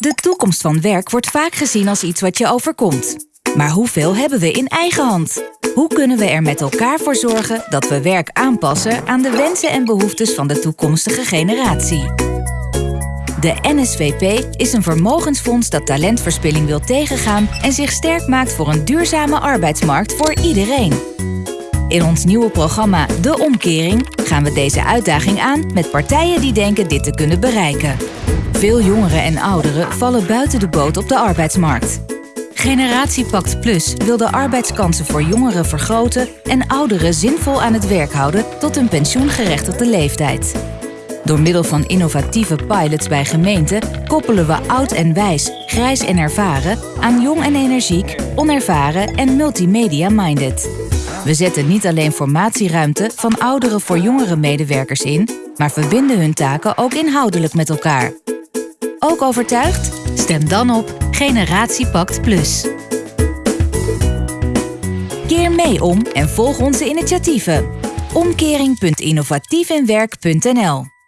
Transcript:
De toekomst van werk wordt vaak gezien als iets wat je overkomt. Maar hoeveel hebben we in eigen hand? Hoe kunnen we er met elkaar voor zorgen dat we werk aanpassen aan de wensen en behoeftes van de toekomstige generatie? De NSVP is een vermogensfonds dat talentverspilling wil tegengaan en zich sterk maakt voor een duurzame arbeidsmarkt voor iedereen. In ons nieuwe programma De Omkering gaan we deze uitdaging aan met partijen die denken dit te kunnen bereiken. Veel jongeren en ouderen vallen buiten de boot op de arbeidsmarkt. Generatiepact Plus wil de arbeidskansen voor jongeren vergroten en ouderen zinvol aan het werk houden tot een pensioengerechtigde leeftijd. Door middel van innovatieve pilots bij gemeenten koppelen we oud en wijs, grijs en ervaren aan jong en energiek, onervaren en multimedia-minded. We zetten niet alleen formatieruimte van oudere voor jongere medewerkers in, maar verbinden hun taken ook inhoudelijk met elkaar. Ook overtuigd? Stem dan op Generatiepact Plus. Keer mee om en volg onze initiatieven. Omkering.innovatiefinwerk.nl